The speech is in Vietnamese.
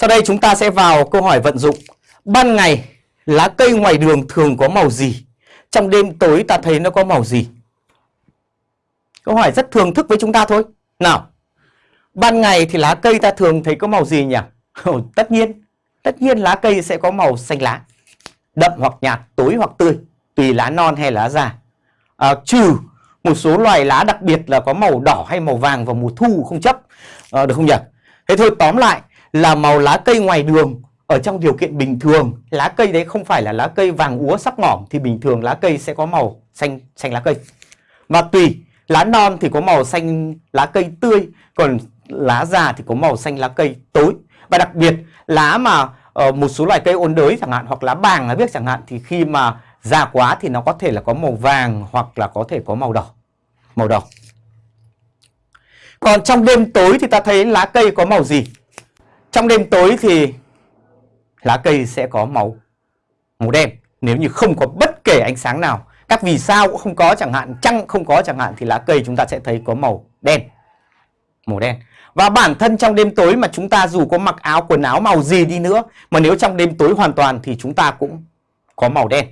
Sau đây chúng ta sẽ vào câu hỏi vận dụng. Ban ngày, lá cây ngoài đường thường có màu gì? Trong đêm tối ta thấy nó có màu gì? Câu hỏi rất thường thức với chúng ta thôi. Nào, ban ngày thì lá cây ta thường thấy có màu gì nhỉ? tất nhiên, tất nhiên lá cây sẽ có màu xanh lá. Đậm hoặc nhạt, tối hoặc tươi, tùy lá non hay lá già. À, trừ một số loài lá đặc biệt là có màu đỏ hay màu vàng vào mùa thu không chấp. À, được không nhỉ? Thế thôi tóm lại là màu lá cây ngoài đường. Ở trong điều kiện bình thường lá cây đấy không phải là lá cây vàng úa sắc mỏm thì bình thường lá cây sẽ có màu xanh xanh lá cây. Và tùy lá non thì có màu xanh lá cây tươi còn lá già thì có màu xanh lá cây tối. Và đặc biệt lá mà uh, một số loài cây ôn đới chẳng hạn hoặc lá bàng là biết chẳng hạn thì khi mà già quá thì nó có thể là có màu vàng hoặc là có thể có màu đỏ màu đỏ. Còn trong đêm tối thì ta thấy lá cây có màu gì? Trong đêm tối thì lá cây sẽ có màu màu đen. Nếu như không có bất kể ánh sáng nào, các vì sao cũng không có chẳng hạn, trăng không có chẳng hạn, thì lá cây chúng ta sẽ thấy có màu đen màu đen. Và bản thân trong đêm tối mà chúng ta dù có mặc áo, quần áo màu gì đi nữa, mà nếu trong đêm tối hoàn toàn thì chúng ta cũng có màu đen.